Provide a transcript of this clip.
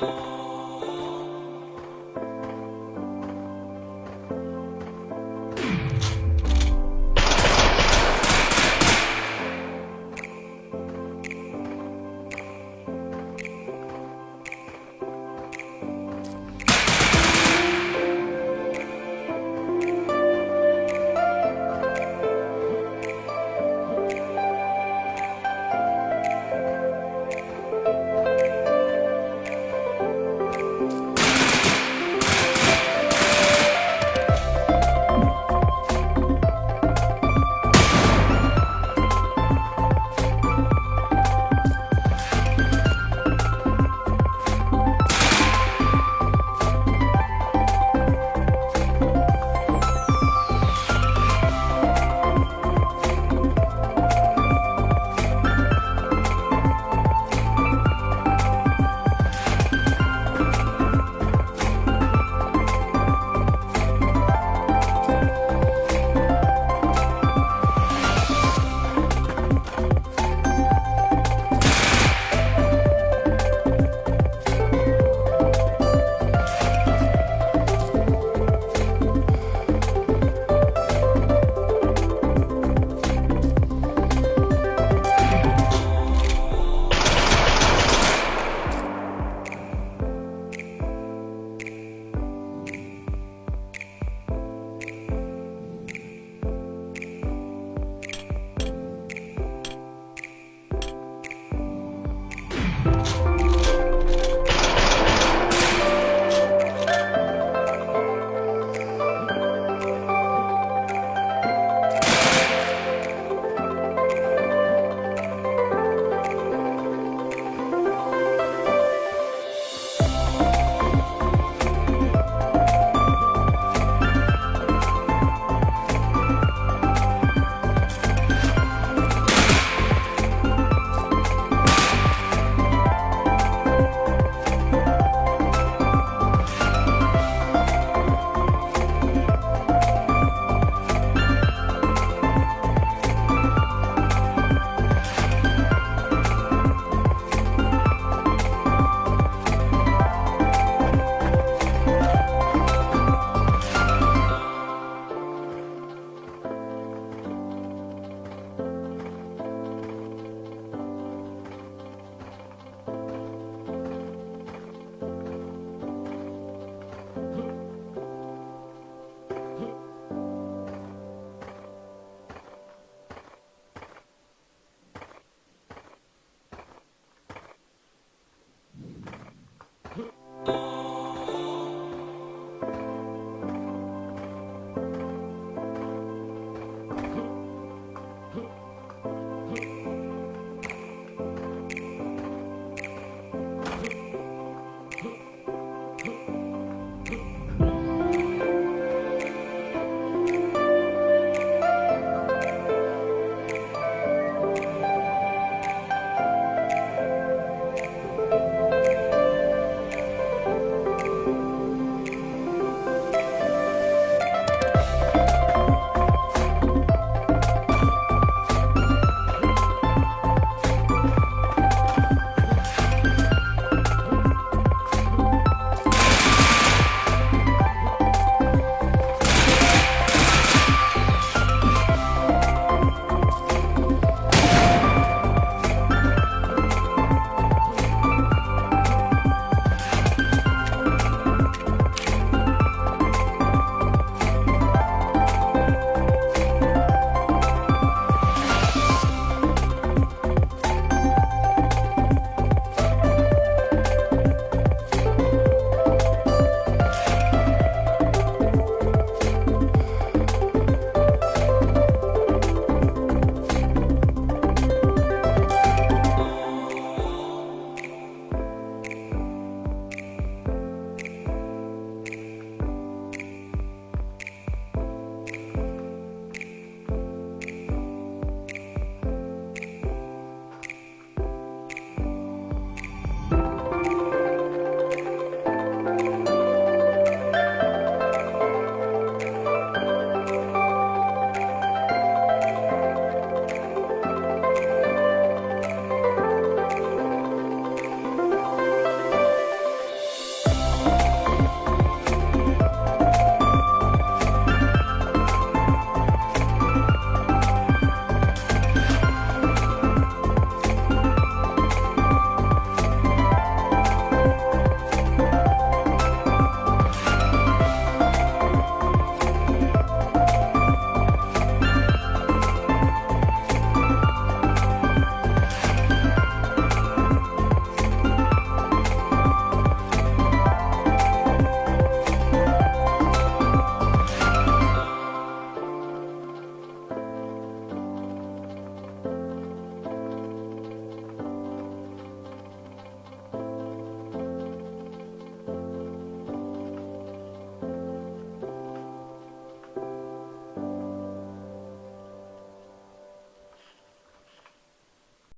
more